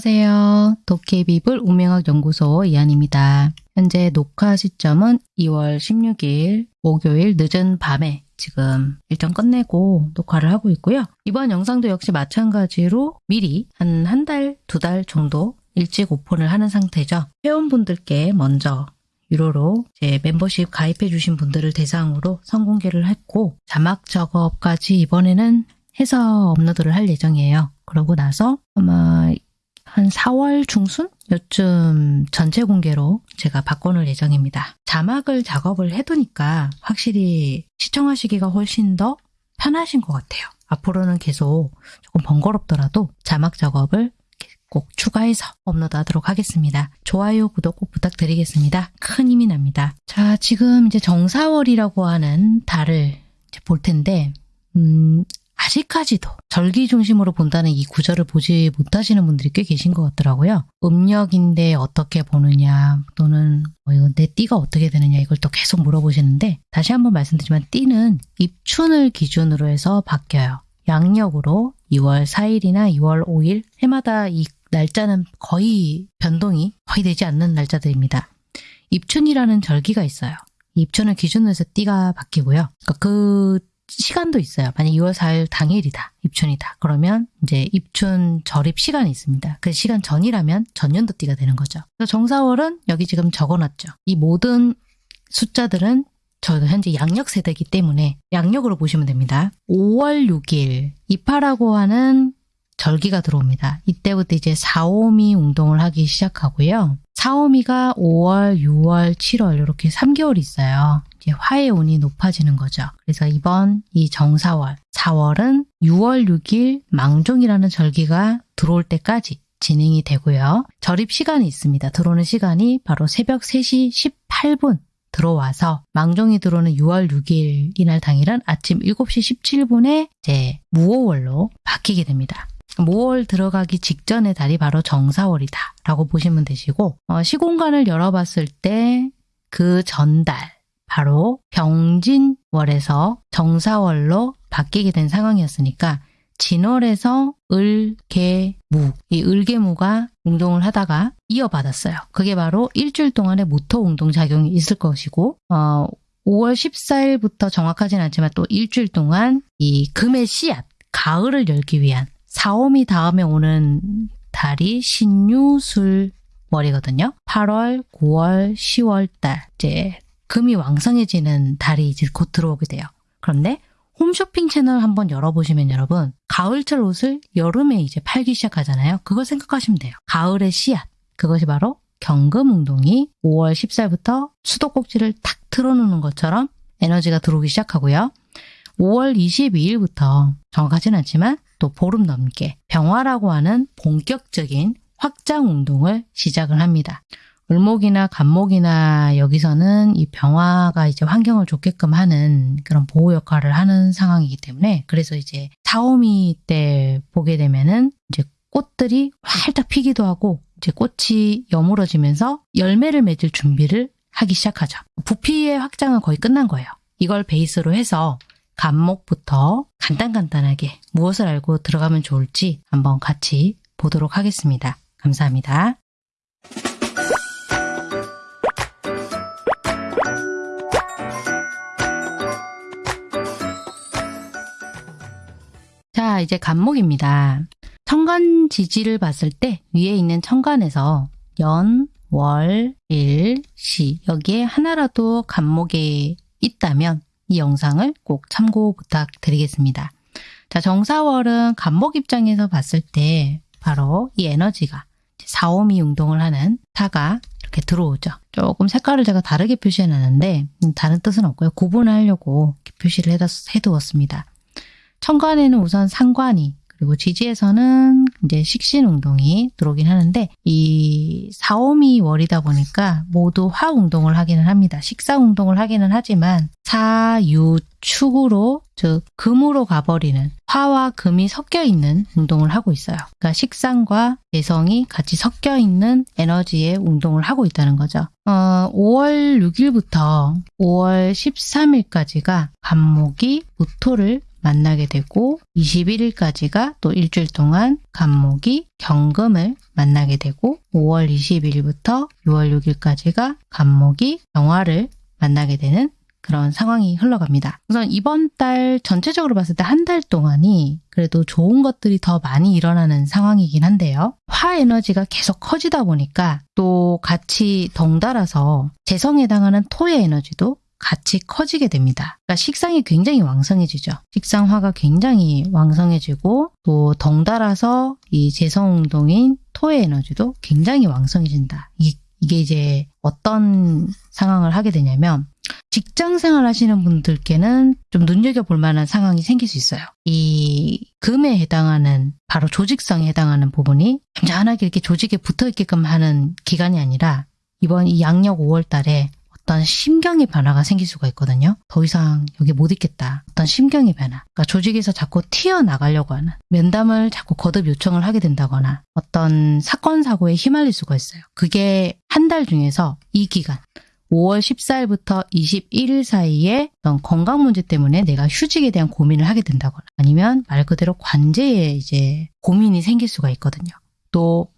안녕하세요. 도케비블 운명학 연구소 이한입니다. 현재 녹화 시점은 2월 16일 목요일 늦은 밤에 지금 일정 끝내고 녹화를 하고 있고요. 이번 영상도 역시 마찬가지로 미리 한 한 달, 두 달 정도 일찍 오픈을 하는 상태죠. 회원분들께 먼저 유료로 제 멤버십 가입해 주신 분들을 대상으로 선공개를 했고 자막 작업까지 이번에는 해서 업로드를 할 예정이에요. 그러고 나서 아마 한 4월 중순? 요쯤 전체 공개로 제가 바꿔놓을 예정입니다. 자막을 작업을 해두니까 확실히 시청하시기가 훨씬 더 편하신 것 같아요. 앞으로는 계속 조금 번거롭더라도 자막 작업을 꼭 추가해서 업로드하도록 하겠습니다. 좋아요, 구독 꼭 부탁드리겠습니다. 큰 힘이 납니다. 자, 지금 이제 정사월이라고 하는 달을 볼 텐데 음, 아직까지도 절기 중심으로 본다는 이 구절을 보지 못하시는 분들이 꽤 계신 것 같더라고요. 음력인데 어떻게 보느냐 또는 뭐 이거 내 띠가 어떻게 되느냐 이걸 또 계속 물어보시는데 다시 한번 말씀드리지만 띠는 입춘을 기준으로 해서 바뀌어요. 양력으로 2월 4일이나 2월 5일 해마다 이 날짜는 거의 변동이 거의 되지 않는 날짜들입니다. 입춘이라는 절기가 있어요. 입춘을 기준으로 해서 띠가 바뀌고요. 그러니까 그 시간도 있어요. 만약 2월 4일 당일이다. 입춘이다. 그러면 이제 입춘 절입 시간이 있습니다. 그 시간 전이라면 전년도띠가 되는 거죠. 그래서 정사월은 여기 지금 적어놨죠. 이 모든 숫자들은 저희가 현재 양력 세대이기 때문에 양력으로 보시면 됩니다. 5월 6일 이파라고 하는 절기가 들어옵니다. 이때부터 이제 사오미 운동을 하기 시작하고요. 사오미가 5월, 6월, 7월 이렇게 3개월이 있어요. 화의 운이 높아지는 거죠. 그래서 이번 이 정사월, 4월은 6월 6일 망종이라는 절기가 들어올 때까지 진행이 되고요. 절입 시간이 있습니다. 들어오는 시간이 바로 새벽 3시 18분 들어와서 망종이 들어오는 6월 6일 이날 당일은 아침 7시 17분에 이제 무오월로 바뀌게 됩니다. 5월 들어가기 직전의 달이 바로 정사월이다 라고 보시면 되시고 어, 시공간을 열어봤을 때 그 전달 바로 병진월에서 정사월로 바뀌게 된 상황이었으니까 진월에서 을, 개, 무, 이 을개무가 운동을 하다가 이어받았어요. 그게 바로 일주일 동안의 모토 운동 작용이 있을 것이고 어, 5월 14일부터 정확하진 않지만 또 일주일 동안 이 금의 씨앗, 가을을 열기 위한 사오미 다음에 오는 달이 신유술 월이거든요. 8월, 9월, 10월 달 이제 금이 왕성해지는 달이 이제 곧 들어오게 돼요. 그런데 홈쇼핑 채널 한번 열어보시면 여러분 가을철 옷을 여름에 이제 팔기 시작하잖아요. 그걸 생각하시면 돼요. 가을의 씨앗 그것이 바로 경금운동이 5월 14일부터 수도꼭지를 탁 틀어놓는 것처럼 에너지가 들어오기 시작하고요. 5월 22일부터 정확하진 않지만 또 보름 넘게 병화라고 하는 본격적인 확장 운동을 시작을 합니다. 을목이나 간목이나 여기서는 이 병화가 이제 환경을 좋게끔 하는 그런 보호 역할을 하는 상황이기 때문에 그래서 이제 사오미 때 보게 되면은 이제 꽃들이 활짝 피기도 하고 이제 꽃이 여물어지면서 열매를 맺을 준비를 하기 시작하죠. 부피의 확장은 거의 끝난 거예요. 이걸 베이스로 해서 간목부터 간단간단하게 무엇을 알고 들어가면 좋을지 한번 같이 보도록 하겠습니다. 감사합니다. 자, 이제 간목입니다. 천간 지지를 봤을 때 위에 있는 천간에서 연, 월, 일, 시 여기에 하나라도 간목에 있다면 이 영상을 꼭 참고 부탁드리겠습니다. 자, 정사월은 간목 입장에서 봤을 때 바로 이 에너지가 사오미 운동을 하는 타가 이렇게 들어오죠. 조금 색깔을 제가 다르게 표시해 놨는데 음, 다른 뜻은 없고요. 구분을 하려고 표시를 해두었습니다. 천간에는 우선 상관이 그리고 지지에서는 이제 식신운동이 들어오긴 하는데 이 사오미 월이다 보니까 모두 화운동을 하기는 합니다. 식사운동을 하기는 하지만 사유축으로 즉 금으로 가버리는 화와 금이 섞여 있는 운동을 하고 있어요. 그러니까 식상과 개성이 같이 섞여 있는 에너지의 운동을 하고 있다는 거죠. 어, 5월 6일부터 5월 13일까지가 간목이 무토를 만나게 되고 21일까지가 또 일주일 동안 간목이 경금을 만나게 되고 5월 22일부터 6월 6일까지가 간목이 병화를 만나게 되는 그런 상황이 흘러갑니다. 우선 이번 달 전체적으로 봤을 때 한 달 동안이 그래도 좋은 것들이 더 많이 일어나는 상황이긴 한데요. 화 에너지가 계속 커지다 보니까 또 같이 덩달아서 재성에 해당하는 토의 에너지도 같이 커지게 됩니다. 그러니까 식상이 굉장히 왕성해지죠. 식상화가 굉장히 왕성해지고 또 덩달아서 이 재성운동인 토의 에너지도 굉장히 왕성해진다. 이게, 이제 어떤 상황을 하게 되냐면 직장 생활 하시는 분들께는 좀 눈여겨볼 만한 상황이 생길 수 있어요. 이 금에 해당하는 바로 조직성에 해당하는 부분이 잔잔하게 이렇게 조직에 붙어 있게끔 하는 기간이 아니라 이번 이 양력 5월 달에 어떤 심경의 변화가 생길 수가 있거든요. 더 이상 여기 못 있겠다. 어떤 심경의 변화. 그러니까 조직에서 자꾸 튀어나가려고 하는 면담을 자꾸 거듭 요청을 하게 된다거나 어떤 사건 사고에 휘말릴 수가 있어요. 그게 한 달 중에서 이 기간 5월 14일부터 21일 사이에 어떤 건강 문제 때문에 내가 휴직에 대한 고민을 하게 된다거나 아니면 말 그대로 관제에 이제 고민이 생길 수가 있거든요. 또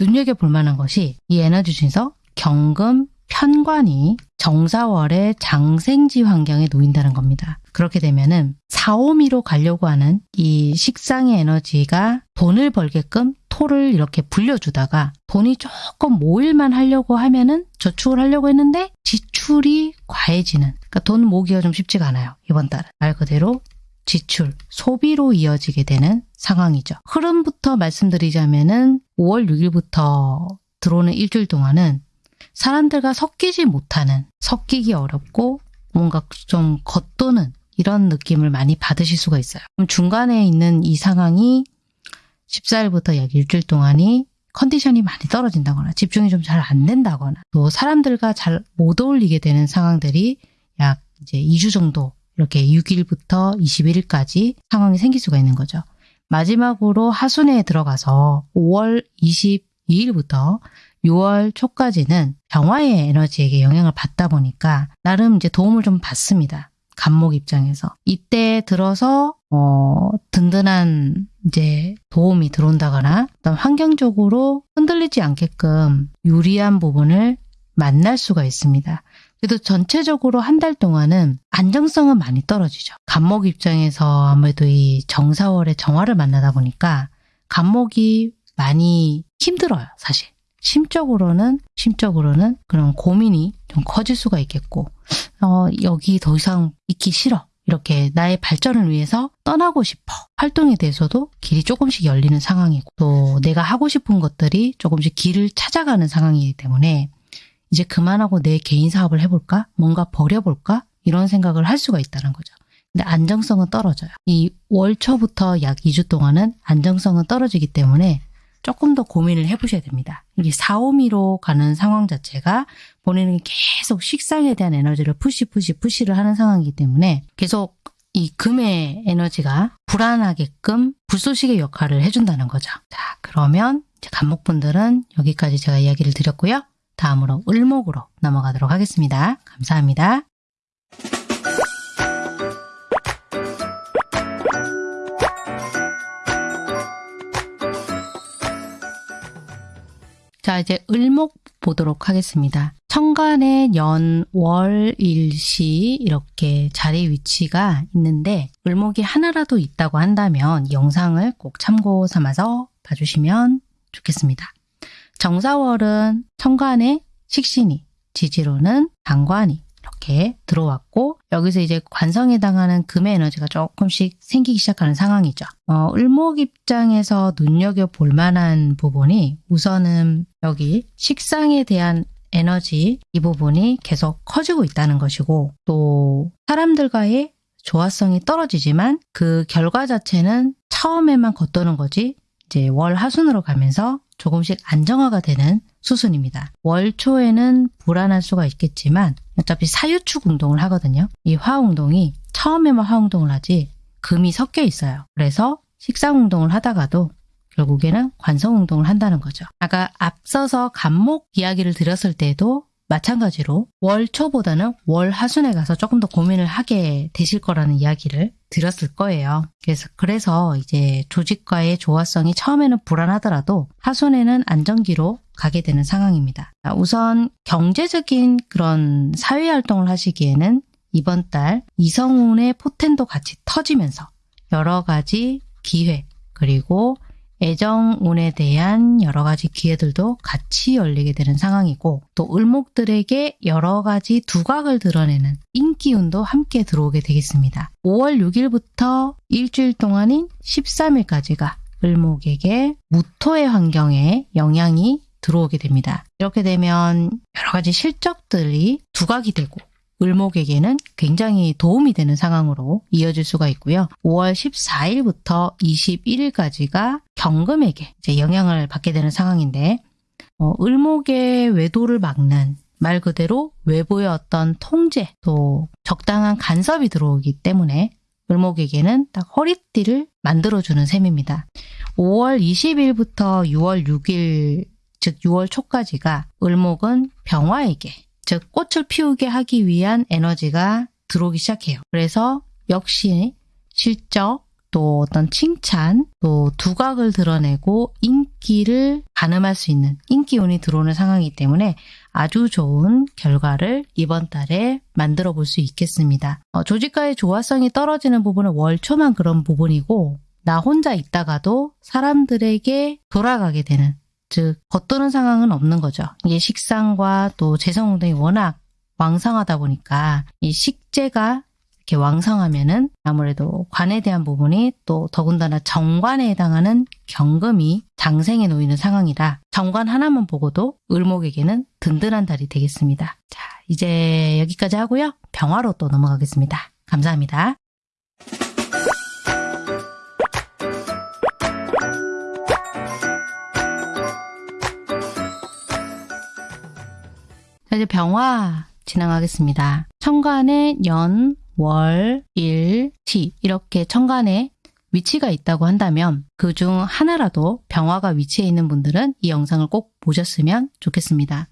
눈여겨볼 만한 것이 이 에너지 중에서 경금, 편관이 정사월의 장생지 환경에 놓인다는 겁니다. 그렇게 되면은 사오미로 가려고 하는 이 식상의 에너지가 돈을 벌게끔 토를 이렇게 불려주다가 돈이 조금 모일만 하려고 하면은 저축을 하려고 했는데 지출이 과해지는 그러니까 돈 모기가 좀 쉽지가 않아요. 이번 달은 말 그대로 지출, 소비로 이어지게 되는 상황이죠. 흐름부터 말씀드리자면은 5월 6일부터 들어오는 일주일 동안은 사람들과 섞이지 못하는, 섞이기 어렵고 뭔가 좀 겉도는 이런 느낌을 많이 받으실 수가 있어요. 그럼 중간에 있는 이 상황이 14일부터 약 일주일 동안이 컨디션이 많이 떨어진다거나 집중이 좀 잘 안 된다거나 또 사람들과 잘 못 어울리게 되는 상황들이 약 이제 2주 정도 이렇게 6일부터 21일까지 상황이 생길 수가 있는 거죠. 마지막으로 하순에 들어가서 5월 22일부터 6월 초까지는 병화의 에너지에게 영향을 받다 보니까 나름 이제 도움을 좀 받습니다. 간목 입장에서. 이때 들어서 어, 든든한 이제 도움이 들어온다거나 어떤 환경적으로 흔들리지 않게끔 유리한 부분을 만날 수가 있습니다. 그래도 전체적으로 한 달 동안은 안정성은 많이 떨어지죠. 간목 입장에서 아무래도 이 정사월의 정화를 만나다 보니까 간목이 많이 힘들어요, 사실. 심적으로는 심적으로는 그런 고민이 좀 커질 수가 있겠고 어, 여기 더 이상 있기 싫어. 이렇게 나의 발전을 위해서 떠나고 싶어. 활동에 대해서도 길이 조금씩 열리는 상황이고 또 내가 하고 싶은 것들이 조금씩 길을 찾아가는 상황이기 때문에 이제 그만하고 내 개인 사업을 해볼까? 뭔가 버려볼까? 이런 생각을 할 수가 있다는 거죠. 근데 안정성은 떨어져요. 이 월 초부터 약 2주 동안은 안정성은 떨어지기 때문에 조금 더 고민을 해보셔야 됩니다. 이게 4, 5미로 가는 상황 자체가 본인은 계속 식상에 대한 에너지를 푸시 푸시 푸시를 하는 상황이기 때문에 계속 이 금의 에너지가 불안하게끔 불쏘시개 역할을 해준다는 거죠. 자 그러면 이제 간목분들은 여기까지 제가 이야기를 드렸고요. 다음으로 을목으로 넘어가도록 하겠습니다. 감사합니다. 자, 이제 을목 보도록 하겠습니다. 천간에 연, 월, 일시 이렇게 자리 위치가 있는데 을목이 하나라도 있다고 한다면 영상을 꼭 참고 삼아서 봐주시면 좋겠습니다. 정사월은 천간에 식신이, 지지로는 당관이, 이렇게 들어왔고 여기서 이제 관성에 해당하는 금의 에너지가 조금씩 생기기 시작하는 상황이죠. 어, 을목 입장에서 눈여겨볼 만한 부분이 우선은 여기 식상에 대한 에너지 이 부분이 계속 커지고 있다는 것이고 또 사람들과의 조화성이 떨어지지만 그 결과 자체는 처음에만 겉도는 거지 이제 월 하순으로 가면서 조금씩 안정화가 되는 수순입니다. 월 초에는 불안할 수가 있겠지만 어차피 사유축 운동을 하거든요. 이 화운동이 처음에만 화운동을 하지 금이 섞여 있어요. 그래서 식상 운동을 하다가도 결국에는 관성 운동을 한다는 거죠. 아까 앞서서 간목 이야기를 드렸을 때도 마찬가지로 월 초보다는 월 하순에 가서 조금 더 고민을 하게 되실 거라는 이야기를 드렸을 거예요. 그래서, 그래서 이제 조직과의 조화성이 처음에는 불안하더라도 하순에는 안정기로 가게 되는 상황입니다. 우선 경제적인 그런 사회활동을 하시기에는 이번 달 이성운의 포텐도 같이 터지면서 여러 가지 기회 그리고 애정운에 대한 여러 가지 기회들도 같이 열리게 되는 상황이고 또 을목들에게 여러 가지 두각을 드러내는 인기운도 함께 들어오게 되겠습니다. 5월 6일부터 일주일 동안인 13일까지가 을목에게 무토의 환경에 영향이 들어오게 됩니다. 이렇게 되면 여러 가지 실적들이 두각이 되고 을목에게는 굉장히 도움이 되는 상황으로 이어질 수가 있고요. 5월 14일부터 21일까지가 경금에게 이제 영향을 받게 되는 상황인데 어, 을목의 외도를 막는 말 그대로 외부의 어떤 통제 또 적당한 간섭이 들어오기 때문에 을목에게는 딱 허리띠를 만들어주는 셈입니다. 5월 20일부터 6월 6일 즉 6월 초까지가 을목은 병화에게 즉 꽃을 피우게 하기 위한 에너지가 들어오기 시작해요. 그래서 역시 실적 또 어떤 칭찬 또 두각을 드러내고 인기를 가늠할 수 있는 인기운이 들어오는 상황이기 때문에 아주 좋은 결과를 이번 달에 만들어 볼 수 있겠습니다. 어, 조직과의 조화성이 떨어지는 부분은 월초만 그런 부분이고 나 혼자 있다가도 사람들에게 돌아가게 되는 즉 겉도는 상황은 없는 거죠. 이게 식상과 또 재성운동이 워낙 왕성하다 보니까 이 식재가 이렇게 왕성하면은 아무래도 관에 대한 부분이 또 더군다나 정관에 해당하는 경금이 장생에 놓이는 상황이라 정관 하나만 보고도 을목에게는 든든한 달이 되겠습니다. 자, 이제 여기까지 하고요. 병화로 또 넘어가겠습니다. 감사합니다. 자, 이제 병화 진행하겠습니다. 천간에 연, 월, 일, 티 이렇게 천간에 위치가 있다고 한다면 그 중 하나라도 병화가 위치해 있는 분들은 이 영상을 꼭 보셨으면 좋겠습니다.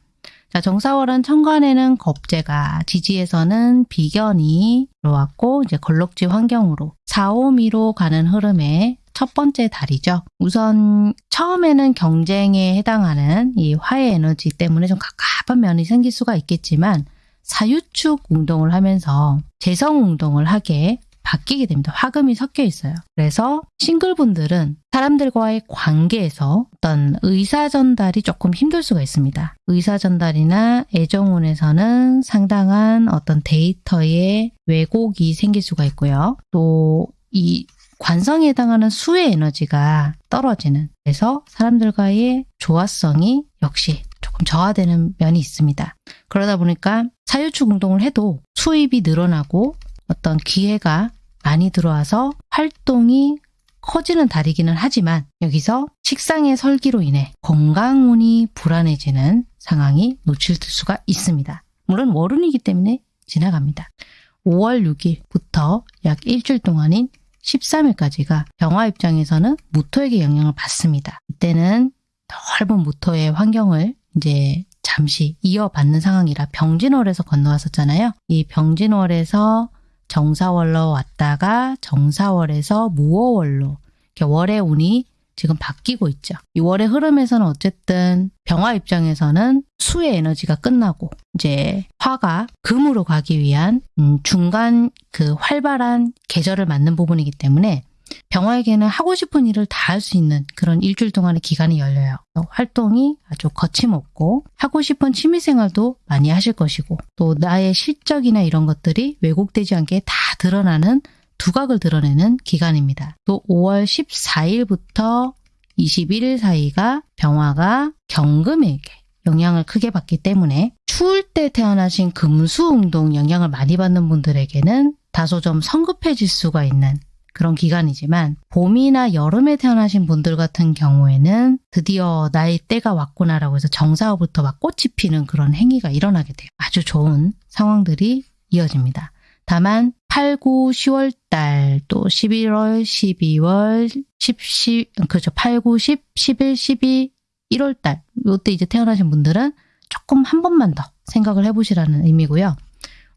자, 정사월은 천간에는 겁재가, 지지에서는 비견이 들어왔고 이제 걸럭지 환경으로 4, 5미로 가는 흐름에 첫 번째 달이죠. 우선 처음에는 경쟁에 해당하는 이 화의 에너지 때문에 좀 갑갑한 면이 생길 수가 있겠지만 사유축 운동을 하면서 재성 운동을 하게 바뀌게 됩니다. 화금이 섞여 있어요. 그래서 싱글분들은 사람들과의 관계에서 어떤 의사 전달이 조금 힘들 수가 있습니다. 의사 전달이나 애정운에서는 상당한 어떤 데이터의 왜곡이 생길 수가 있고요. 또 이 관성에 해당하는 수의 에너지가 떨어지는 그래서 사람들과의 조화성이 역시 조금 저하되는 면이 있습니다. 그러다 보니까 사유축 운동을 해도 수입이 늘어나고 어떤 기회가 많이 들어와서 활동이 커지는 달이기는 하지만 여기서 식상의 설기로 인해 건강운이 불안해지는 상황이 노출될 수가 있습니다. 물론 월운이기 때문에 지나갑니다. 5월 6일부터 약 일주일 동안인 13일까지가 병화 입장에서는 무토에게 영향을 받습니다. 이때는 넓은 무토의 환경을 이제 잠시 이어받는 상황이라 병진월에서 건너왔었잖아요. 이 병진월에서 정사월로 왔다가 정사월에서 무호월로 월의 운이 지금 바뀌고 있죠. 6월의 흐름에서는 어쨌든 병화 입장에서는 수의 에너지가 끝나고 이제 화가 금으로 가기 위한 음, 중간 그 활발한 계절을 맞는 부분이기 때문에 병화에게는 하고 싶은 일을 다 할 수 있는 그런 일주일 동안의 기간이 열려요. 활동이 아주 거침없고 하고 싶은 취미생활도 많이 하실 것이고 또 나의 실적이나 이런 것들이 왜곡되지 않게 다 드러나는 두각을 드러내는 기간입니다. 또 5월 14일부터 21일 사이가 병화가 경금에게 영향을 크게 받기 때문에 추울 때 태어나신 금수운동 영향을 많이 받는 분들에게는 다소 좀 성급해질 수가 있는 그런 기간이지만 봄이나 여름에 태어나신 분들 같은 경우에는 드디어 나의 때가 왔구나라고 해서 정사후부터 막 꽃이 피는 그런 행위가 일어나게 돼요. 아주 좋은 상황들이 이어집니다. 다만 8, 9, 10월 달, 또 11월, 12월, 10, 10, 그죠. 8, 9, 10, 11, 12, 1월 달. 요때 이제 태어나신 분들은 조금 한 번만 더 생각을 해보시라는 의미고요.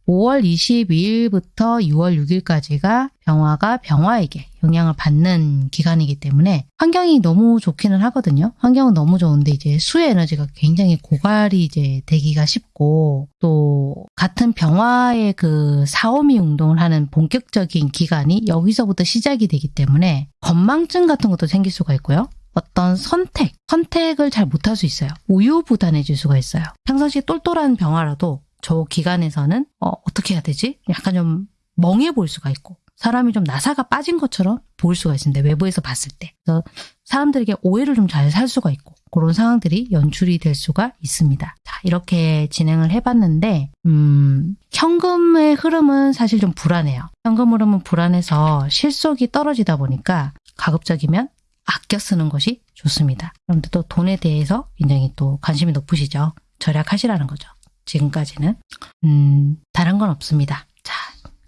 5월 22일부터 6월 6일까지가 병화가 병화에게 영향을 받는 기간이기 때문에 환경이 너무 좋기는 하거든요. 환경은 너무 좋은데 이제 수의 에너지가 굉장히 고갈이 이제 되기가 쉽고 또 같은 병화의 그 사오미 운동을 하는 본격적인 기간이 여기서부터 시작이 되기 때문에 건망증 같은 것도 생길 수가 있고요. 어떤 선택, 선택을 잘 못할 수 있어요. 우유부단해질 수가 있어요. 평상시 똘똘한 병화라도 저 기간에서는 어, 어떻게 해야 되지? 약간 좀 멍해 보일 수가 있고 사람이 좀 나사가 빠진 것처럼 보일 수가 있습니다. 외부에서 봤을 때. 그래서 사람들에게 오해를 좀 잘 살 수가 있고 그런 상황들이 연출이 될 수가 있습니다. 자, 이렇게 진행을 해봤는데 음, 현금의 흐름은 사실 좀 불안해요. 현금 흐름은 불안해서 실속이 떨어지다 보니까 가급적이면 아껴 쓰는 것이 좋습니다. 여러분들 또 돈에 대해서 굉장히 또 관심이 높으시죠? 절약하시라는 거죠. 지금까지는. 음, 다른 건 없습니다. 자,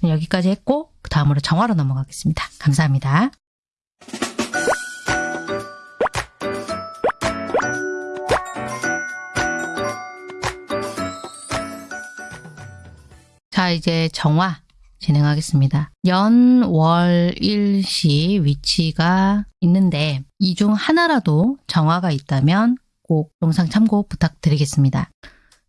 여기까지 했고, 그 다음으로 정화로 넘어가겠습니다. 감사합니다. 자, 이제 정화 진행하겠습니다. 연, 월, 일시 위치가 있는데 이 중 하나라도 정화가 있다면 꼭 영상 참고 부탁드리겠습니다.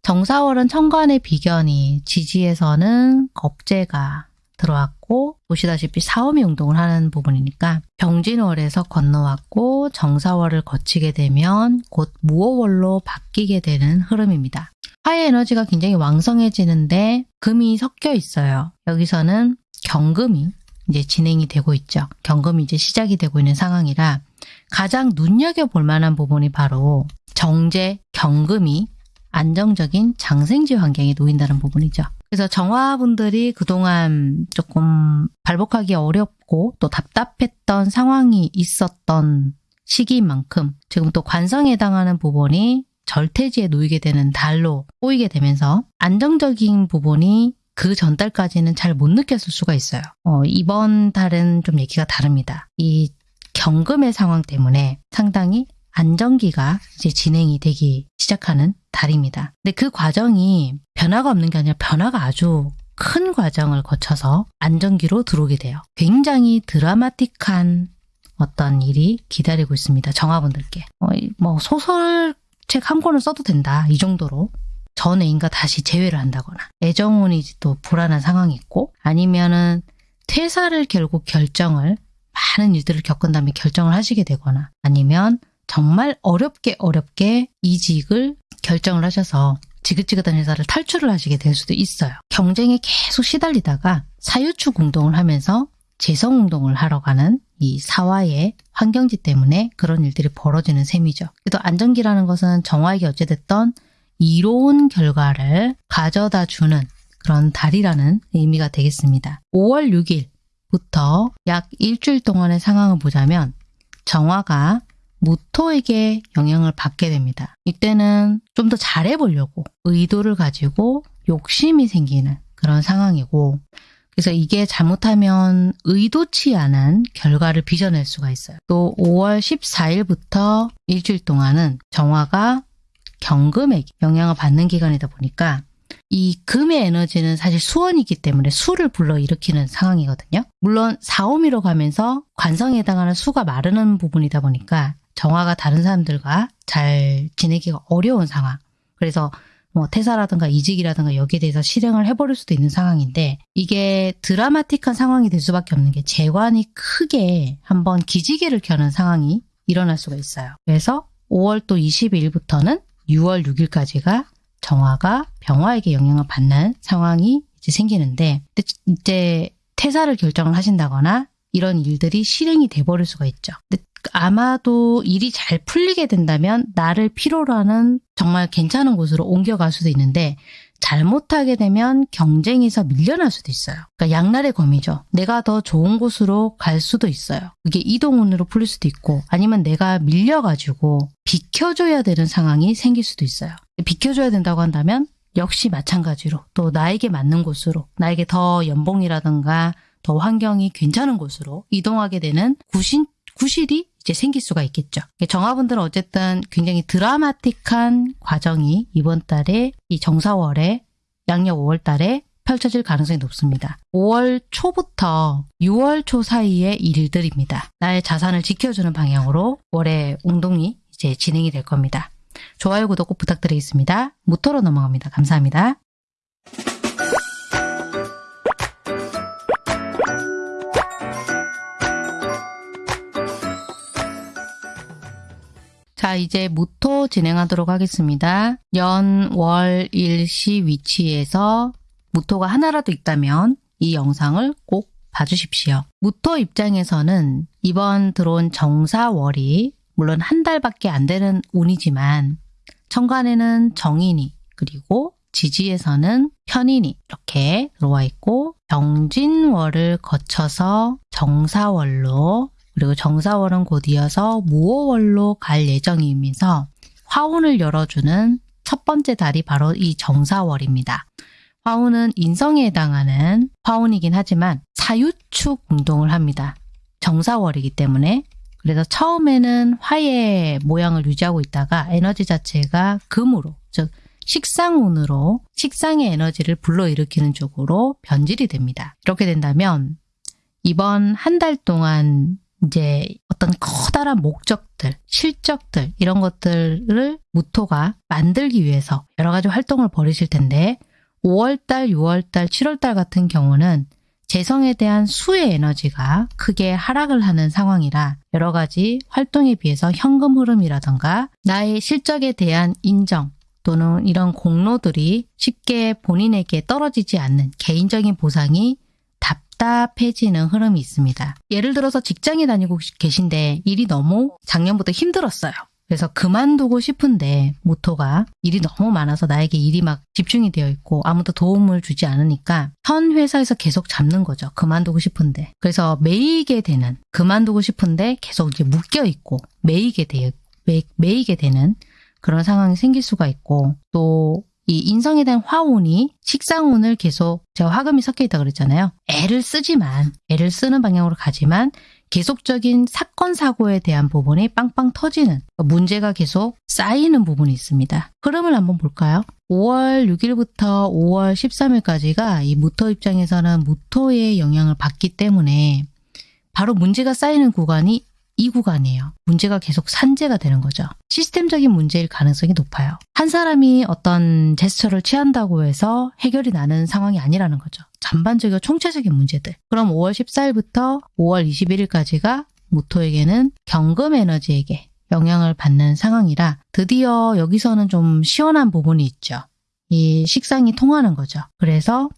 정사월은 천간의 비견이 지지에서는 겁재가 들어왔고 보시다시피 사오미 운동을 하는 부분이니까 병진월에서 건너왔고 정사월을 거치게 되면 곧 무호월로 바뀌게 되는 흐름입니다. 화의 에너지가 굉장히 왕성해지는데 금이 섞여 있어요. 여기서는 경금이 이제 진행이 되고 있죠. 경금이 이제 시작이 되고 있는 상황이라 가장 눈여겨볼 만한 부분이 바로 정제, 경금이 안정적인 장생지 환경에 놓인다는 부분이죠. 그래서 정화분들이 그동안 조금 발복하기 어렵고 또 답답했던 상황이 있었던 시기인 만큼 지금 또 관성에 해당하는 부분이 절퇴지에 놓이게 되는 달로 꼬이게 되면서 안정적인 부분이 그 전달까지는 잘 못 느꼈을 수가 있어요. 어, 이번 달은 좀 얘기가 다릅니다. 이 경금의 상황 때문에 상당히 안정기가 이제 진행이 되기 시작하는 달입니다. 근데 그 과정이 변화가 없는 게 아니라 변화가 아주 큰 과정을 거쳐서 안정기로 들어오게 돼요. 굉장히 드라마틱한 어떤 일이 기다리고 있습니다. 정화분들께. 어, 뭐 소설책 한 권을 써도 된다. 이 정도로 전 애인과 다시 재회를 한다거나 애정운이 또 불안한 상황이 있고 아니면은 퇴사를 결국 결정을 많은 일들을 겪은 다음에 결정을 하시게 되거나 아니면 정말 어렵게 어렵게 이직을 결정을 하셔서 지긋지긋한 회사를 탈출을 하시게 될 수도 있어요. 경쟁에 계속 시달리다가 사유축 운동을 하면서 재성 운동을 하러 가는 이 사화의 환경지 때문에 그런 일들이 벌어지는 셈이죠. 그래도 안정기라는 것은 정화에게 어찌됐던 이로운 결과를 가져다 주는 그런 달이라는 의미가 되겠습니다. 5월 6일부터 약 일주일 동안의 상황을 보자면 정화가 무토에게 영향을 받게 됩니다. 이때는 좀 더 잘해보려고 의도를 가지고 욕심이 생기는 그런 상황이고 그래서 이게 잘못하면 의도치 않은 결과를 빚어낼 수가 있어요. 또 5월 14일부터 일주일 동안은 정화가 경금에 영향을 받는 기간이다 보니까 이 금의 에너지는 사실 수원이기 때문에 수를 불러일으키는 상황이거든요. 물론 사오미로 가면서 관성에 해당하는 수가 마르는 부분이다 보니까 정화가 다른 사람들과 잘 지내기가 어려운 상황. 그래서 뭐 퇴사라든가 이직이라든가 여기에 대해서 실행을 해버릴 수도 있는 상황인데 이게 드라마틱한 상황이 될 수밖에 없는 게 재관이 크게 한번 기지개를 켜는 상황이 일어날 수가 있어요. 그래서 5월 또 22일부터는 6월 6일까지가 정화가 병화에게 영향을 받는 상황이 이제 생기는데 이제 퇴사를 결정을 하신다거나 이런 일들이 실행이 돼버릴 수가 있죠. 근데 아마도 일이 잘 풀리게 된다면 나를 필요로 하는 정말 괜찮은 곳으로 옮겨갈 수도 있는데 잘못하게 되면 경쟁에서 밀려날 수도 있어요. 그러니까 양날의 검이죠. 내가 더 좋은 곳으로 갈 수도 있어요. 그게 이동운으로 풀릴 수도 있고 아니면 내가 밀려가지고 비켜줘야 되는 상황이 생길 수도 있어요. 비켜줘야 된다고 한다면 역시 마찬가지로 또 나에게 맞는 곳으로 나에게 더 연봉이라든가 더 환경이 괜찮은 곳으로 이동하게 되는 구신, 구실이 이제 생길 수가 있겠죠. 정화분들은 어쨌든 굉장히 드라마틱한 과정이 이번 달에 이 정사월에 양력 5월 달에 펼쳐질 가능성이 높습니다. 5월 초부터 6월 초 사이의 일들입니다. 나의 자산을 지켜주는 방향으로 월의 운동이 이제 진행이 될 겁니다. 좋아요, 구독 꼭 부탁드리겠습니다. 무토로 넘어갑니다. 감사합니다. 자, 이제 무토 진행하도록 하겠습니다. 연, 월, 일 시 위치에서 무토가 하나라도 있다면 이 영상을 꼭 봐주십시오. 무토 입장에서는 이번 들어온 정사월이 물론 한 달밖에 안 되는 운이지만 천간에는 정인이 그리고 지지에서는 편인이 이렇게 들어와 있고 병진월을 거쳐서 정사월로 그리고 정사월은 곧 이어서 무오월로 갈 예정이면서 화운을 열어주는 첫 번째 달이 바로 이 정사월입니다. 화운은 인성에 해당하는 화운이긴 하지만 사유축 운동을 합니다. 정사월이기 때문에 그래서 처음에는 화의 모양을 유지하고 있다가 에너지 자체가 금으로 즉 식상운으로 식상의 에너지를 불러일으키는 쪽으로 변질이 됩니다. 이렇게 된다면 이번 한 달 동안 이제 어떤 커다란 목적들, 실적들 이런 것들을 무토가 만들기 위해서 여러 가지 활동을 벌이실 텐데 5월달, 6월달, 7월달 같은 경우는 재성에 대한 수의 에너지가 크게 하락을 하는 상황이라 여러 가지 활동에 비해서 현금 흐름이라던가 나의 실적에 대한 인정 또는 이런 공로들이 쉽게 본인에게 떨어지지 않는 개인적인 보상이 답답해지는 흐름이 있습니다. 예를 들어서 직장에 다니고 계신데 일이 너무 작년부터 힘들었어요. 그래서 그만두고 싶은데 모토가 일이 너무 많아서 나에게 일이 막 집중이 되어 있고 아무도 도움을 주지 않으니까 현 회사에서 계속 잡는 거죠. 그만두고 싶은데. 그래서 매이게 되는 그만두고 싶은데 계속 이제 묶여 있고 매이게 매, 매이게 되는 그런 상황이 생길 수가 있고 또 이 인성에 대한 화운이 식상운을 계속 제가 화금이 섞여 있다 그랬잖아요. 애를 쓰지만 애를 쓰는 방향으로 가지만 계속적인 사건 사고에 대한 부분이 빵빵 터지는 문제가 계속 쌓이는 부분이 있습니다. 흐름을 한번 볼까요? 5월 6일부터 5월 13일까지가 이 무토 입장에서는 무토의 영향을 받기 때문에 바로 문제가 쌓이는 구간이 이 구간이에요. 문제가 계속 산재가 되는 거죠. 시스템적인 문제일 가능성이 높아요. 한 사람이 어떤 제스처를 취한다고 해서 해결이 나는 상황이 아니라는 거죠. 전반적이고 총체적인 문제들. 그럼 5월 14일부터 5월 21일까지가 모토에게는 경금 에너지에게 영향을 받는 상황이라 드디어 여기서는 좀 시원한 부분이 있죠. 이 식상이 통하는 거죠. 그래서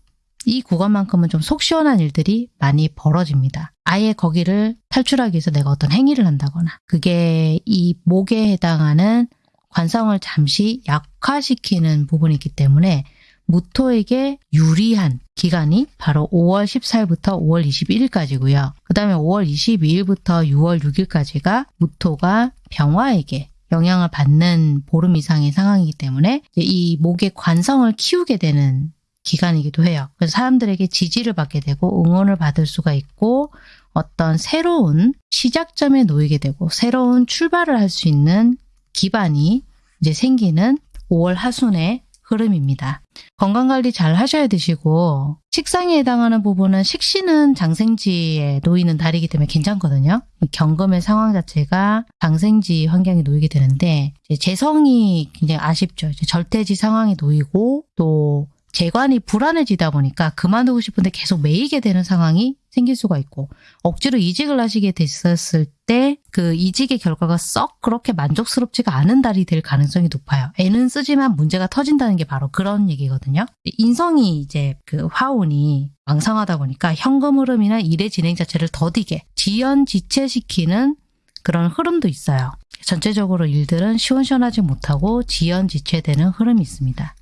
이 구간만큼은 좀 속 시원한 일들이 많이 벌어집니다. 아예 거기를 탈출하기 위해서 내가 어떤 행위를 한다거나 그게 이 목에 해당하는 관성을 잠시 약화시키는 부분이 있기 때문에 무토에게 유리한 기간이 바로 5월 14일부터 5월 21일까지고요. 그 다음에 5월 22일부터 6월 6일까지가 무토가 병화에게 영향을 받는 보름 이상의 상황이기 때문에 이 목의 관성을 키우게 되는 기간이기도 해요. 그래서 사람들에게 지지를 받게 되고 응원을 받을 수가 있고 어떤 새로운 시작점에 놓이게 되고 새로운 출발을 할 수 있는 기반이 이제 생기는 5월 하순의 흐름입니다. 건강관리 잘 하셔야 되시고 식상에 해당하는 부분은 식신은 장생지에 놓이는 달이기 때문에 괜찮거든요. 경금의 상황 자체가 장생지 환경에 놓이게 되는데 재성이 굉장히 아쉽죠. 절대지 상황에 놓이고 또 재관이 불안해지다 보니까 그만두고 싶은데 계속 매이게 되는 상황이 생길 수가 있고 억지로 이직을 하시게 됐었을 때 그 이직의 결과가 썩 그렇게 만족스럽지가 않은 달이 될 가능성이 높아요. 애는 쓰지만 문제가 터진다는 게 바로 그런 얘기거든요. 인성이 이제 그 화운이 왕성하다 보니까 현금 흐름이나 일의 진행 자체를 더디게 지연 지체시키는 그런 흐름도 있어요. 전체적으로 일들은 시원시원하지 못하고 지연 지체되는 흐름이 있습니다.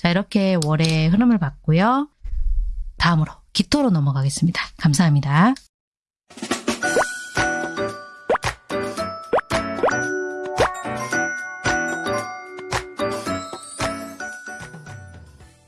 자, 이렇게 월의 흐름을 봤고요. 다음으로 기토로 넘어가겠습니다. 감사합니다.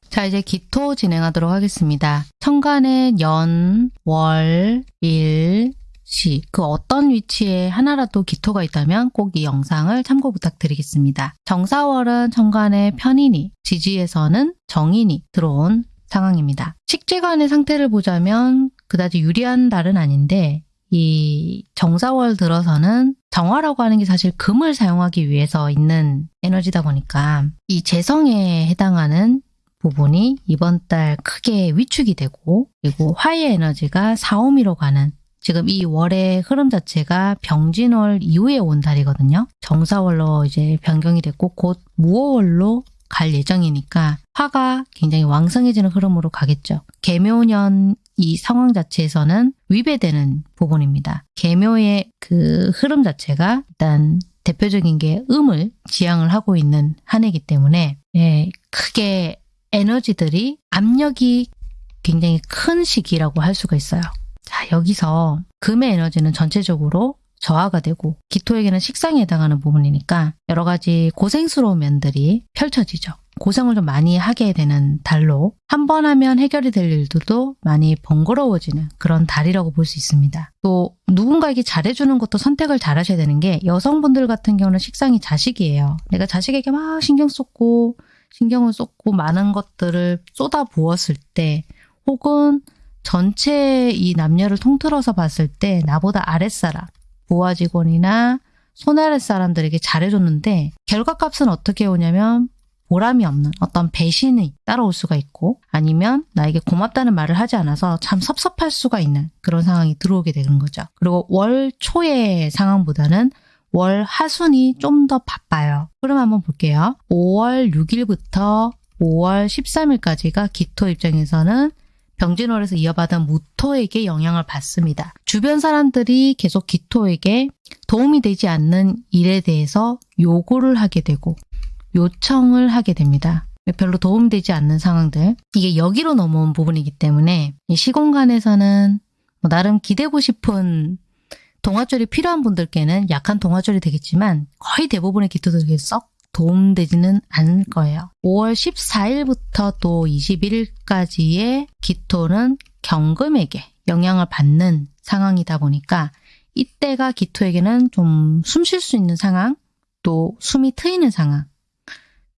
자, 이제 기토 진행하도록 하겠습니다. 천간의 연, 월, 일, 시, 그 어떤 위치에 하나라도 기토가 있다면 꼭 이 영상을 참고 부탁드리겠습니다. 정사월은 천간의 편인이, 지지에서는 정인이 들어온 상황입니다. 식재관의 상태를 보자면 그다지 유리한 달은 아닌데 이 정사월 들어서는 정화라고 하는 게 사실 금을 사용하기 위해서 있는 에너지다 보니까 이 재성에 해당하는 부분이 이번 달 크게 위축이 되고 그리고 화의 에너지가 사오미로 가는 지금 이 월의 흐름 자체가 병진월 이후에 온 달이거든요. 정사월로 이제 변경이 됐고 곧 무호월로 갈 예정이니까 화가 굉장히 왕성해지는 흐름으로 가겠죠. 개묘년 이 상황 자체에서는 위배되는 부분입니다. 개묘의 그 흐름 자체가 일단 대표적인 게 음을 지향을 하고 있는 한 해이기 때문에 예, 크게 에너지들이 압력이 굉장히 큰 시기라고 할 수가 있어요. 자, 여기서 금의 에너지는 전체적으로 저하가 되고 기토에게는 식상에 해당하는 부분이니까 여러 가지 고생스러운 면들이 펼쳐지죠. 고생을 좀 많이 하게 되는 달로 한 번 하면 해결이 될 일들도 많이 번거로워지는 그런 달이라고 볼 수 있습니다. 또 누군가에게 잘해주는 것도 선택을 잘 하셔야 되는 게 여성분들 같은 경우는 식상이 자식이에요. 내가 자식에게 막 신경 쏟고 신경을 쏟고 많은 것들을 쏟아 부었을 때 혹은 전체 이 남녀를 통틀어서 봤을 때 나보다 아랫사람, 부하 직원이나 손아래 사람들에게 잘해줬는데 결과값은 어떻게 오냐면 보람이 없는 어떤 배신이 따라올 수가 있고 아니면 나에게 고맙다는 말을 하지 않아서 참 섭섭할 수가 있는 그런 상황이 들어오게 되는 거죠. 그리고 월 초의 상황보다는 월 하순이 좀 더 바빠요. 그럼 한번 볼게요. 5월 6일부터 5월 13일까지가 기토 입장에서는 병진월에서 이어받은 무토에게 영향을 받습니다. 주변 사람들이 계속 기토에게 도움이 되지 않는 일에 대해서 요구를 하게 되고 요청을 하게 됩니다. 별로 도움되지 않는 상황들 이게 여기로 넘어온 부분이기 때문에 시공간에서는 뭐 나름 기대고 싶은 동화줄이 필요한 분들께는 약한 동화줄이 되겠지만 거의 대부분의 기토들에게 썩 도움되지는 않을 거예요. 5월 14일부터 또 21일까지의 기토는 경금에게 영향을 받는 상황이다 보니까 이때가 기토에게는 좀 숨 쉴 수 있는 상황, 또 숨이 트이는 상황,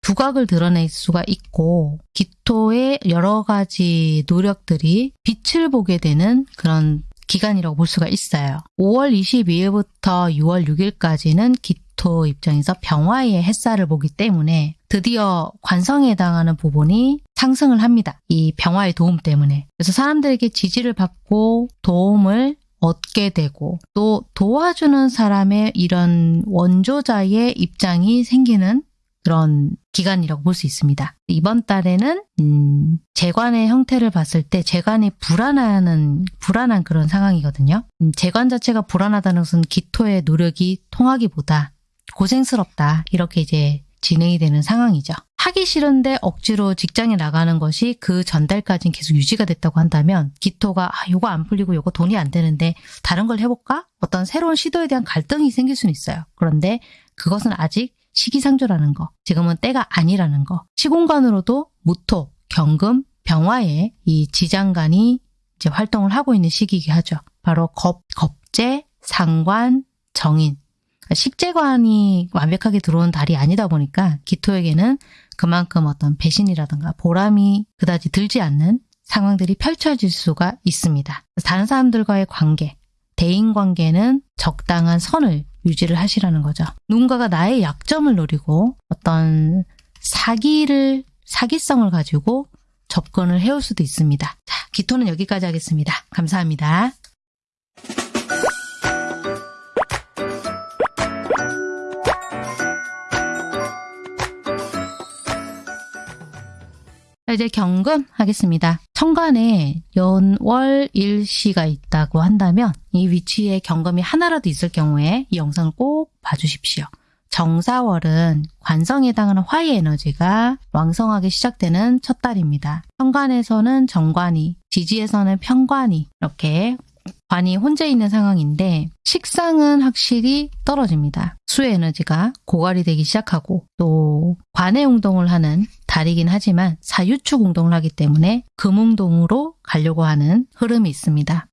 두각을 드러낼 수가 있고 기토의 여러 가지 노력들이 빛을 보게 되는 그런 기간이라고 볼 수가 있어요. 5월 22일부터 6월 6일까지는 기토 입장에서 병화의 햇살을 보기 때문에 드디어 관성에 해당하는 부분이 상승을 합니다. 이 병화의 도움 때문에. 그래서 사람들에게 지지를 받고 도움을 얻게 되고 또 도와주는 사람의 이런 원조자의 입장이 생기는 그런 기간이라고 볼 수 있습니다. 이번 달에는 음, 재관의 형태를 봤을 때 재관이 불안하는 불안한 그런 상황이거든요. 음, 재관 자체가 불안하다는 것은 기토의 노력이 통하기보다 고생스럽다 이렇게 이제 진행이 되는 상황이죠. 하기 싫은데 억지로 직장에 나가는 것이 그 전달까지는 계속 유지가 됐다고 한다면 기토가 아, 요거 안 풀리고 요거 돈이 안 되는데 다른 걸 해볼까? 어떤 새로운 시도에 대한 갈등이 생길 수는 있어요. 그런데 그것은 아직 시기상조라는 거, 지금은 때가 아니라는 거, 시공간으로도 무토, 경금, 병화의 이 지장간이 이제 활동을 하고 있는 시기이기 하죠. 바로 겁, 겁재, 상관, 정인. 그러니까 식재관이 완벽하게 들어온 달이 아니다 보니까 기토에게는 그만큼 어떤 배신이라든가 보람이 그다지 들지 않는 상황들이 펼쳐질 수가 있습니다. 다른 사람들과의 관계, 대인 관계는 적당한 선을 유지를 하시라는 거죠. 누군가가 나의 약점을 노리고 어떤 사기를 사기성을 가지고 접근을 해올 수도 있습니다. 자, 기토는 여기까지 하겠습니다. 감사합니다. 이제 경금 하겠습니다. 천간에 연월 일시가 있다고 한다면 이 위치에 경금이 하나라도 있을 경우에 이 영상을 꼭 봐주십시오. 정사월은 관성에 해당하는 화의 에너지가 왕성하게 시작되는 첫 달입니다. 천간에서는 정관이, 지지에서는 편관이 이렇게 관이 혼재 있는 상황인데 식상은 확실히 떨어집니다. 수의 에너지가 고갈이 되기 시작하고 또 관의 운동을 하는 달이긴 하지만 사유축 운동을 하기 때문에 금운동으로 가려고 하는 흐름이 있습니다.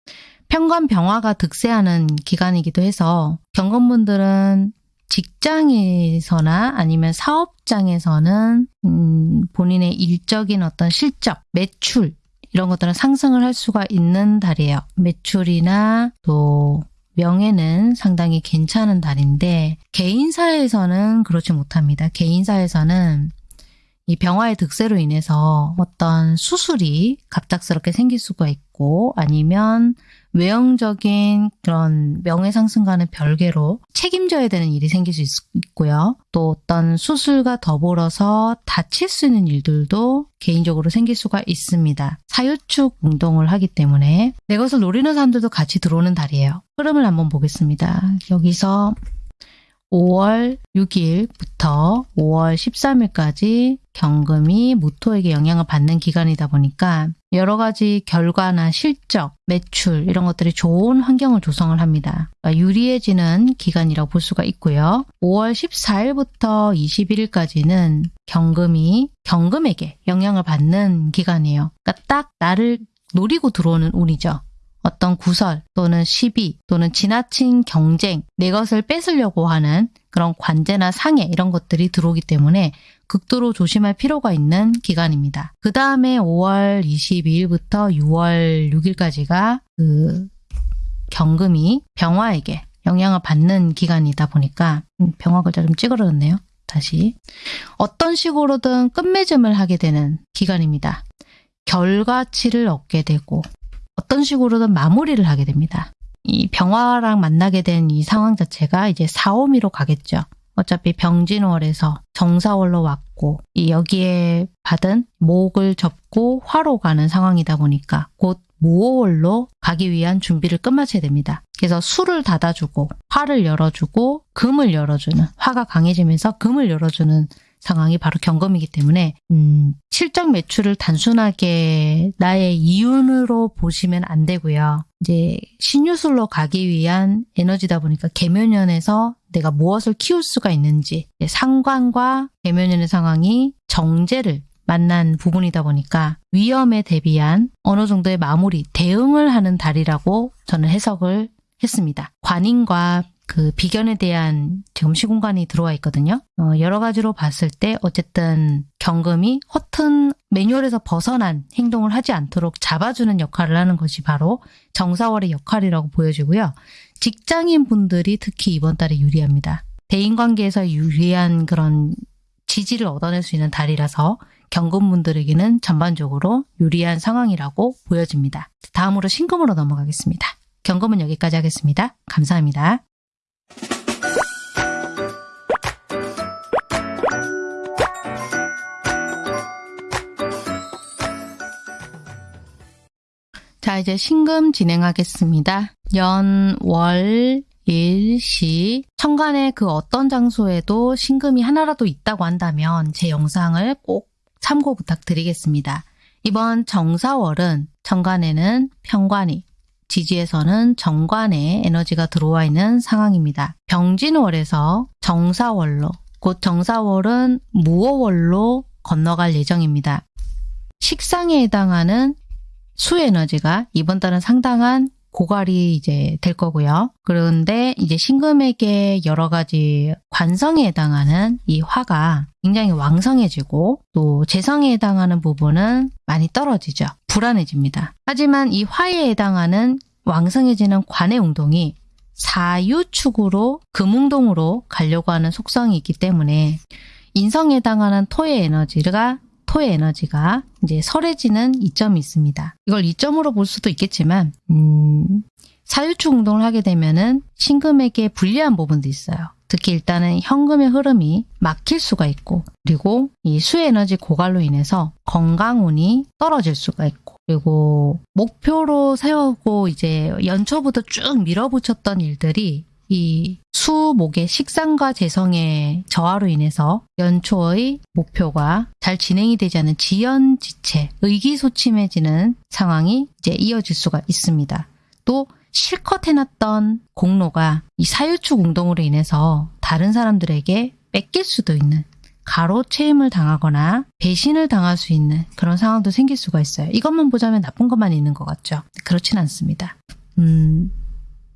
편관 병화가 득세하는 기간이기도 해서 경건분들은 직장에서나 아니면 사업장에서는 음, 본인의 일적인 어떤 실적, 매출 이런 것들은 상승을 할 수가 있는 달이에요. 매출이나 또 명예는 상당히 괜찮은 달인데 개인사에서는 그렇지 못합니다. 개인사에서는 이 병화의 득세로 인해서 어떤 수술이 갑작스럽게 생길 수가 있고 아니면 외형적인 그런 명예상승과는 별개로 책임져야 되는 일이 생길 수 있, 있고요. 또 어떤 수술과 더불어서 다칠 수 있는 일들도 개인적으로 생길 수가 있습니다. 사유축 운동을 하기 때문에 내 것을 노리는 사람들도 같이 들어오는 달이에요. 흐름을 한번 보겠습니다. 여기서 5월 6일부터 5월 13일까지 경금이 무토에게 영향을 받는 기간이다 보니까 여러 가지 결과나 실적, 매출 이런 것들이 좋은 환경을 조성을 합니다. 그러니까 유리해지는 기간이라고 볼 수가 있고요. 5월 14일부터 21일까지는 경금이 경금에게 영향을 받는 기간이에요. 그러니까 딱 나를 노리고 들어오는 운이죠. 어떤 구설 또는 시비 또는 지나친 경쟁, 내 것을 뺏으려고 하는 그런 관제나 상해 이런 것들이 들어오기 때문에 극도로 조심할 필요가 있는 기간입니다. 그 다음에 5월 22일부터 6월 6일까지가 그 경금이 병화에게 영향을 받는 기간이다 보니까 음, 병화 글자 좀 찌그러졌네요. 다시 어떤 식으로든 끝맺음을 하게 되는 기간입니다. 결과치를 얻게 되고 어떤 식으로든 마무리를 하게 됩니다. 이 병화랑 만나게 된 이 상황 자체가 이제 사오미로 가겠죠. 어차피 병진월에서 정사월로 왔고 이 여기에 받은 목을 접고 화로 가는 상황이다 보니까 곧 무호월로 가기 위한 준비를 끝마쳐야 됩니다. 그래서 수를 닫아주고 화를 열어주고 금을 열어주는 화가 강해지면서 금을 열어주는 상황이 바로 경금이기 때문에 음, 실적 매출을 단순하게 나의 이윤으로 보시면 안 되고요. 이제 신유술로 가기 위한 에너지다 보니까 개묘년에서 내가 무엇을 키울 수가 있는지 상관과 개묘년의 상황이 정제를 만난 부분이다 보니까 위험에 대비한 어느 정도의 마무리, 대응을 하는 달이라고 저는 해석을 했습니다. 관인과 그 비견에 대한 지금 시공간이 들어와 있거든요. 어, 여러 가지로 봤을 때 어쨌든 경금이 허튼 매뉴얼에서 벗어난 행동을 하지 않도록 잡아주는 역할을 하는 것이 바로 정사월의 역할이라고 보여지고요. 직장인 분들이 특히 이번 달에 유리합니다. 대인관계에서 유리한 그런 지지를 얻어낼 수 있는 달이라서 경금분들에게는 전반적으로 유리한 상황이라고 보여집니다. 다음으로 신금으로 넘어가겠습니다. 경금은 여기까지 하겠습니다. 감사합니다. 자, 이제 신금 진행하겠습니다. 연, 월, 일, 시, 천간에 그 어떤 장소에도 신금이 하나라도 있다고 한다면 제 영상을 꼭 참고 부탁드리겠습니다. 이번 정사월은 천간에는 평관이, 지지에서는 정관에 에너지가 들어와 있는 상황입니다. 병진월에서 정사월로, 곧 정사월은 무어월로 건너갈 예정입니다. 식상에 해당하는 수 에너지가 이번 달은 상당한 고갈이 이제 될 거고요. 그런데 이제 신금에게 여러 가지 관성에 해당하는 이 화가 굉장히 왕성해지고 또 재성에 해당하는 부분은 많이 떨어지죠. 불안해집니다. 하지만 이 화에 해당하는 왕성해지는 관의 운동이 사유축으로 금운동으로 가려고 하는 속성이 있기 때문에 인성에 해당하는 토의 에너지가 토의 에너지가 이제 설해지는 이점이 있습니다. 이걸 이점으로 볼 수도 있겠지만 음, 사유축 운동을 하게 되면은 신금에게 불리한 부분도 있어요. 특히 일단은 현금의 흐름이 막힐 수가 있고 그리고 이 수에너지 고갈로 인해서 건강운이 떨어질 수가 있고 그리고 목표로 세우고 이제 연초부터 쭉 밀어붙였던 일들이 이 수목의 식상과 재성의 저하로 인해서 연초의 목표가 잘 진행이 되지 않은 지연지체, 의기소침해지는 상황이 이제 이어질 수가 있습니다. 또 실컷 해놨던 공로가 이 사유축 운동으로 인해서 다른 사람들에게 뺏길 수도 있는 가로채임을 당하거나 배신을 당할 수 있는 그런 상황도 생길 수가 있어요. 이것만 보자면 나쁜 것만 있는 것 같죠? 그렇진 않습니다. 음,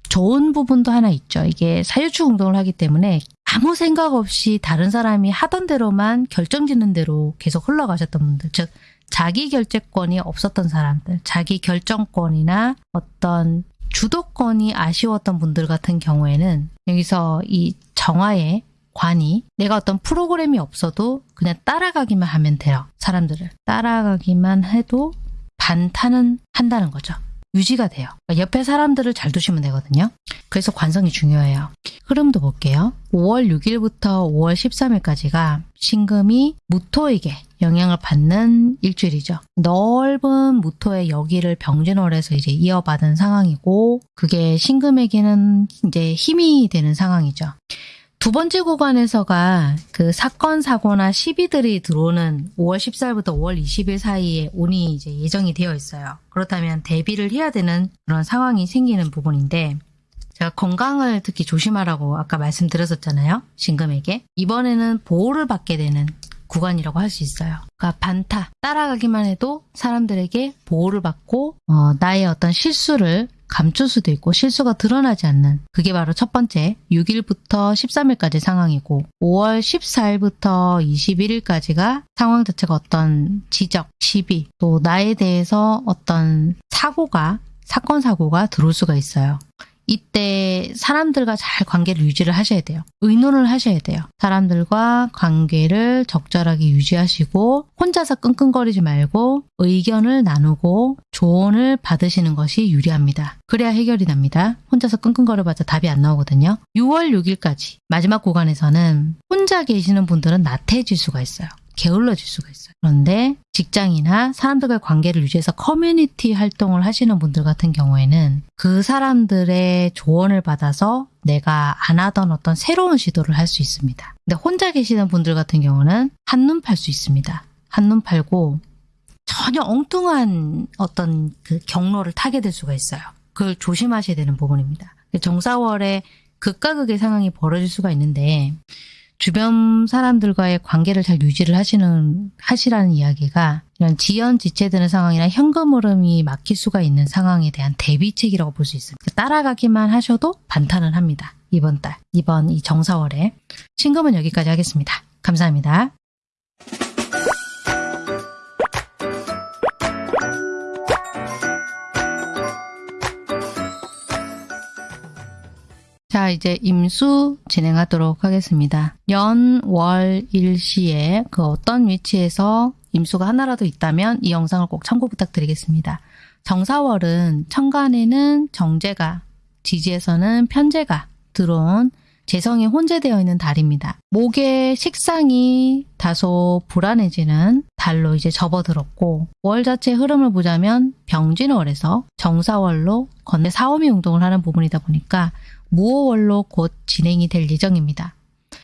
좋은 부분도 하나 있죠. 이게 사유축 운동을 하기 때문에 아무 생각 없이 다른 사람이 하던 대로만 결정짓는 대로 계속 흘러가셨던 분들, 즉 자기 결재권이 없었던 사람들, 자기 결정권이나 어떤 주도권이 아쉬웠던 분들 같은 경우에는 여기서 이 정화의 관이 내가 어떤 프로그램이 없어도 그냥 따라가기만 하면 돼요. 사람들을. 따라가기만 해도 반타는 한다는 거죠. 유지가 돼요. 그러니까 옆에 사람들을 잘 두시면 되거든요. 그래서 관성이 중요해요. 흐름도 볼게요. 5월 6일부터 5월 13일까지가 신금이 무토에게 영향을 받는 일주일이죠. 넓은 무토의 여기를 병진월에서 이제 이어받은 상황이고 그게 신금에게는 이제 힘이 되는 상황이죠. 두 번째 구간에서가 그 사건 사고나 시비들이 들어오는 5월 14일부터 5월 20일 사이에 운이 이제 예정이 되어 있어요. 그렇다면 대비를 해야 되는 그런 상황이 생기는 부분인데 제가 건강을 특히 조심하라고 아까 말씀드렸었잖아요. 신금에게. 이번에는 보호를 받게 되는 구간이라고 할 수 있어요. 그러니까 반타, 따라가기만 해도 사람들에게 보호를 받고 어, 나의 어떤 실수를 감출 수도 있고 실수가 드러나지 않는 그게 바로 첫 번째 6일부터 13일까지 상황이고 5월 14일부터 21일까지가 상황 자체가 어떤 지적, 시비 또 나에 대해서 어떤 사고가 사건 사고가 들어올 수가 있어요. 이때 사람들과 잘 관계를 유지를 하셔야 돼요. 의논을 하셔야 돼요. 사람들과 관계를 적절하게 유지하시고 혼자서 끙끙거리지 말고 의견을 나누고 조언을 받으시는 것이 유리합니다. 그래야 해결이 납니다. 혼자서 끙끙거려봤자 답이 안 나오거든요. 6월 6일까지 마지막 구간에서는 혼자 계시는 분들은 나태해질 수가 있어요. 게을러질 수가 있어요. 그런데 직장이나 사람들과의 관계를 유지해서 커뮤니티 활동을 하시는 분들 같은 경우에는 그 사람들의 조언을 받아서 내가 안 하던 어떤 새로운 시도를 할 수 있습니다. 근데 혼자 계시는 분들 같은 경우는 한눈 팔 수 있습니다. 한눈 팔고 전혀 엉뚱한 어떤 그 경로를 타게 될 수가 있어요. 그걸 조심하셔야 되는 부분입니다. 정사월에 극과 극의 상황이 벌어질 수가 있는데 주변 사람들과의 관계를 잘 유지를 하시는 하시라는 이야기가 이런 지연 지체되는 상황이나 현금 흐름이 막힐 수가 있는 상황에 대한 대비책이라고 볼 수 있습니다. 따라가기만 하셔도 반탄은 합니다. 이번 달, 이번 이 정사월에 신금은 여기까지 하겠습니다. 감사합니다. 자, 이제 임수 진행하도록 하겠습니다. 연, 월, 일시에 그 어떤 위치에서 임수가 하나라도 있다면 이 영상을 꼭 참고 부탁드리겠습니다. 정사월은 천간에는 정제가, 지지에서는 편제가 들어온 재성이 혼재되어 있는 달입니다. 목의 식상이 다소 불안해지는 달로 이제 접어들었고 월 자체 흐름을 보자면 병진월에서 정사월로 건대 사오미 운동을 하는 부분이다 보니까 무호월로 곧 진행이 될 예정입니다.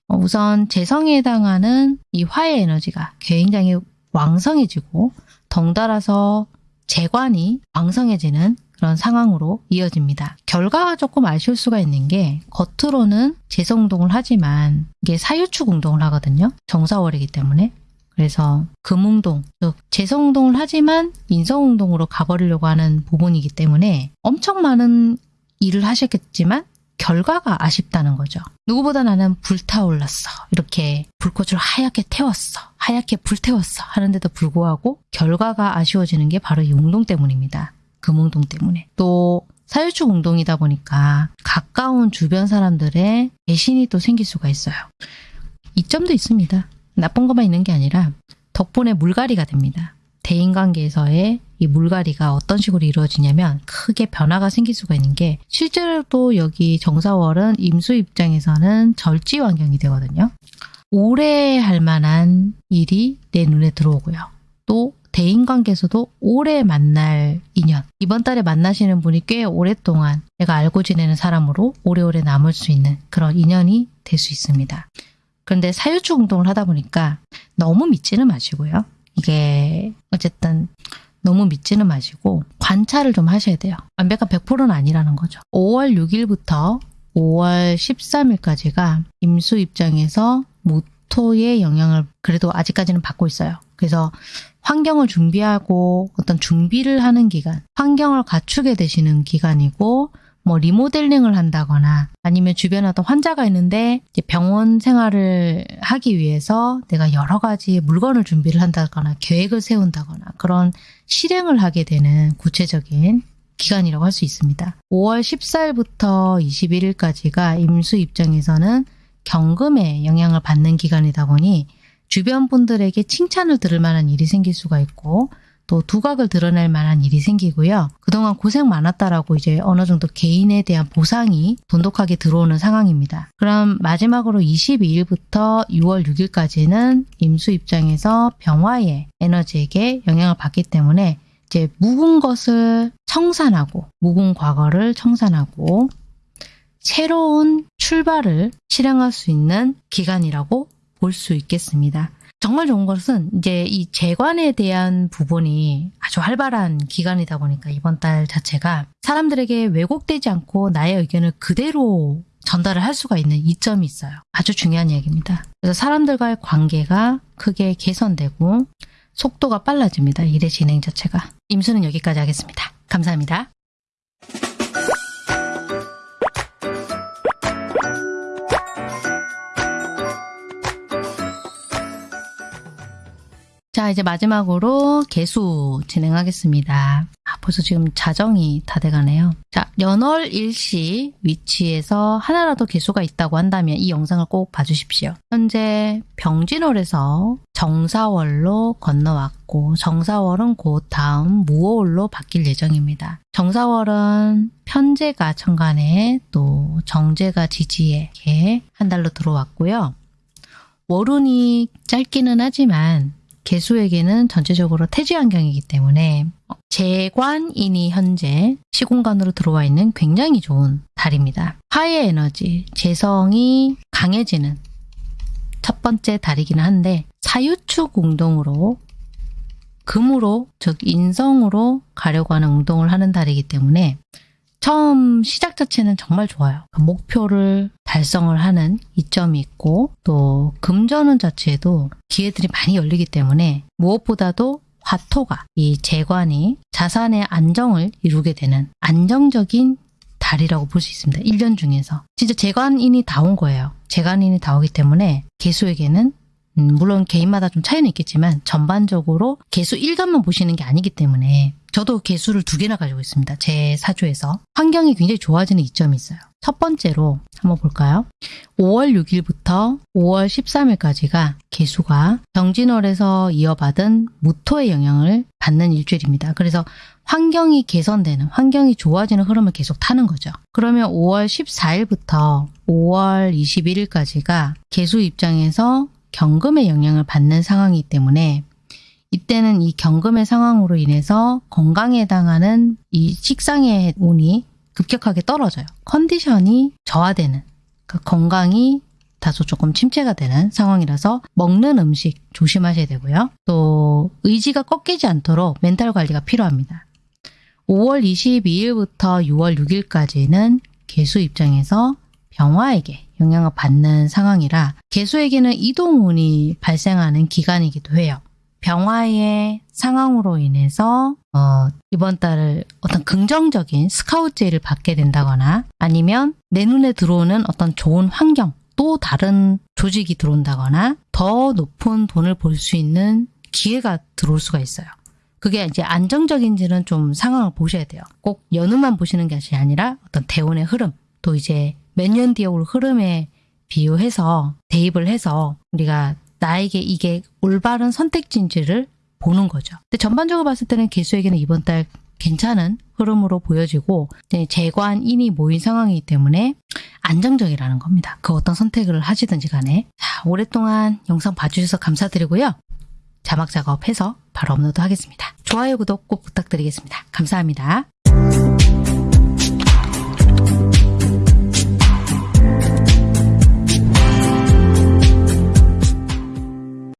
어, 우선 재성에 해당하는 이 화의 에너지가 굉장히 왕성해지고 덩달아서 재관이 왕성해지는 그런 상황으로 이어집니다. 결과가 조금 아쉬울 수가 있는 게 겉으로는 재성운동을 하지만 이게 사유축 운동을 하거든요. 정사월이기 때문에. 그래서 금운동, 즉 재성운동을 하지만 인성운동으로 가버리려고 하는 부분이기 때문에 엄청 많은 일을 하셨겠지만 결과가 아쉽다는 거죠. 누구보다 나는 불타올랐어. 이렇게 불꽃을 하얗게 태웠어. 하얗게 불태웠어. 하는데도 불구하고 결과가 아쉬워지는 게 바로 이 운동 때문입니다. 금운동 때문에. 또 사유축 운동이다 보니까 가까운 주변 사람들의 배신이 또 생길 수가 있어요. 이점도 있습니다. 나쁜 것만 있는 게 아니라 덕분에 물갈이가 됩니다. 대인관계에서의 이 물갈이가 어떤 식으로 이루어지냐면 크게 변화가 생길 수가 있는 게 실제로도 여기 정사월은 임수 입장에서는 절지 환경이 되거든요. 오래 할 만한 일이 내 눈에 들어오고요. 또 대인관계에서도 오래 만날 인연 이번 달에 만나시는 분이 꽤 오랫동안 내가 알고 지내는 사람으로 오래오래 남을 수 있는 그런 인연이 될 수 있습니다. 그런데 사유축 운동을 하다 보니까 너무 믿지는 마시고요. 이게 어쨌든 너무 믿지는 마시고 관찰을 좀 하셔야 돼요. 완벽한 100%는 아니라는 거죠. 5월 6일부터 5월 13일까지가 임수 입장에서 모토의 영향을 그래도 아직까지는 받고 있어요. 그래서 환경을 준비하고 어떤 준비를 하는 기간, 환경을 갖추게 되시는 기간이고 뭐 리모델링을 한다거나 아니면 주변에 어떤 환자가 있는데 병원 생활을 하기 위해서 내가 여러 가지 물건을 준비를 한다거나 계획을 세운다거나 그런 실행을 하게 되는 구체적인 기간이라고 할 수 있습니다. 5월 14일부터 21일까지가 임수 입장에서는 경금에 영향을 받는 기간이다 보니 주변 분들에게 칭찬을 들을 만한 일이 생길 수가 있고 또 두각을 드러낼 만한 일이 생기고요. 그동안 고생 많았다라고 이제 어느 정도 개인에 대한 보상이 돈독하게 들어오는 상황입니다. 그럼 마지막으로 22일부터 6월 6일까지는 임수 입장에서 병화의 에너지에게 영향을 받기 때문에 이제 묵은 것을 청산하고 묵은 과거를 청산하고 새로운 출발을 실행할 수 있는 기간이라고 볼 수 있겠습니다. 정말 좋은 것은 이제 이 재관에 대한 부분이 아주 활발한 기간이다 보니까 이번 달 자체가 사람들에게 왜곡되지 않고 나의 의견을 그대로 전달을 할 수가 있는 이점이 있어요. 아주 중요한 이야기입니다. 그래서 사람들과의 관계가 크게 개선되고 속도가 빨라집니다. 일의 진행 자체가. 임수는 여기까지 하겠습니다. 감사합니다. 자, 이제 마지막으로 개수 진행하겠습니다. 아, 벌써 지금 자정이 다 돼가네요. 자, 연월 일시 위치에서 하나라도 개수가 있다고 한다면 이 영상을 꼭 봐주십시오. 현재 병진월에서 정사월로 건너왔고 정사월은 곧 다음 무호월로 바뀔 예정입니다. 정사월은 편제가 천간에 또 정제가 지지에 한 달로 들어왔고요. 월운이 짧기는 하지만 개수에게는 전체적으로 태지 환경이기 때문에 재관인이 현재 시공간으로 들어와 있는 굉장히 좋은 달입니다. 화의 에너지, 재성이 강해지는 첫 번째 달이기는 한데 사유축 운동으로 금으로 즉 인성으로 가려고 하는 운동을 하는 달이기 때문에 처음 시작 자체는 정말 좋아요. 목표를 달성을 하는 이점이 있고 또 금전운 자체에도 기회들이 많이 열리기 때문에 무엇보다도 화토가 이 재관이 자산의 안정을 이루게 되는 안정적인 달이라고 볼 수 있습니다. 1년 중에서. 진짜 재관인이 다 온 거예요. 재관인이 다 오기 때문에 개수에게는 음, 물론 개인마다 좀 차이는 있겠지만 전반적으로 개수 1간만 보시는 게 아니기 때문에 저도 개수를 두 개나 가지고 있습니다. 제 사주에서. 환경이 굉장히 좋아지는 이점이 있어요. 첫 번째로 한번 볼까요? 5월 6일부터 5월 13일까지가 개수가 정진월에서 이어받은 무토의 영향을 받는 일주일입니다. 그래서 환경이 개선되는, 환경이 좋아지는 흐름을 계속 타는 거죠. 그러면 5월 14일부터 5월 21일까지가 개수 입장에서 경금의 영향을 받는 상황이기 때문에 이때는 이 경금의 상황으로 인해서 건강에 해당하는 이 식상의 운이 급격하게 떨어져요. 컨디션이 저하되는 그 건강이 다소 조금 침체가 되는 상황이라서 먹는 음식 조심하셔야 되고요. 또 의지가 꺾이지 않도록 멘탈 관리가 필요합니다. 5월 22일부터 6월 6일까지는 개수 입장에서 병화에게 영향을 받는 상황이라 개수에게는 이동운이 발생하는 기간이기도 해요. 병화의 상황으로 인해서 어, 이번 달을 어떤 긍정적인 스카우트제를 받게 된다거나 아니면 내 눈에 들어오는 어떤 좋은 환경 또 다른 조직이 들어온다거나 더 높은 돈을 벌 수 있는 기회가 들어올 수가 있어요. 그게 이제 안정적인지는 좀 상황을 보셔야 돼요. 꼭 연휴만 보시는 것이 아니라 어떤 대운의 흐름 또 이제 몇 년 뒤에 올 흐름에 비유해서 대입을 해서 우리가 나에게 이게 올바른 선택지인지를 보는 거죠. 근데 전반적으로 봤을 때는 개수에게는 이번 달 괜찮은 흐름으로 보여지고 재관인이 모인 상황이기 때문에 안정적이라는 겁니다. 그 어떤 선택을 하시든지 간에 자, 오랫동안 영상 봐주셔서 감사드리고요. 자막 작업해서 바로 업로드 하겠습니다. 좋아요, 구독 꼭 부탁드리겠습니다. 감사합니다.